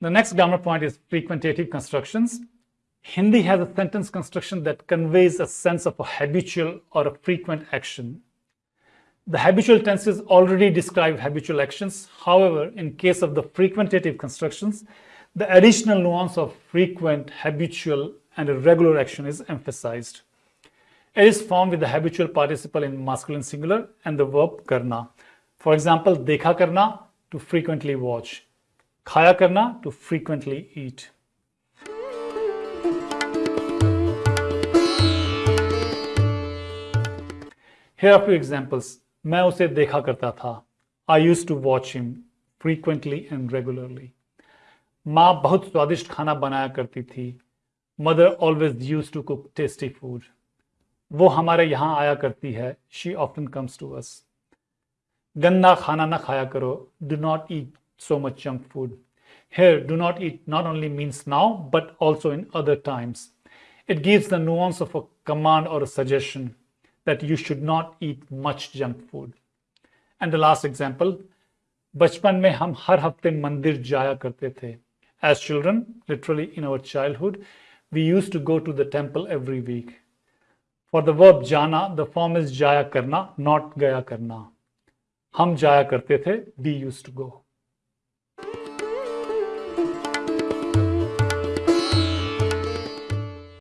The next grammar point is frequentative constructions. Hindi has a sentence construction that conveys a sense of a habitual or a frequent action. The habitual tenses already describe habitual actions. However, in case of the frequentative constructions, the additional nuance of frequent, habitual, and a regular action is emphasized. It is formed with the habitual participle in masculine singular and the verb karna. For example, dekha karna to frequently watch, khaya करना to frequently eat Here are few examples मैं उसे देखा करता था. I use to watch him frequently and regularly माँ बहुत स्वादिष्ट खाना बनाया करती थी. Mother always use to cook tasty food वो हमारे यहाँ आया करती है. She often comes to us गंदा खाना ना खाया करो. Do not eat so much junk food. Here, do not eat not only means now, but also in other times. It gives the nuance of a command or a suggestion that you should not eat much junk food. And the last example, बचपन में हम हर हफ्ते मंदिर जाया करते थे As children, literally in our childhood, we used to go to the temple every week. For the verb jana, the form is jaya karna, not gaya karna. हम जाया करते थे, we used to go.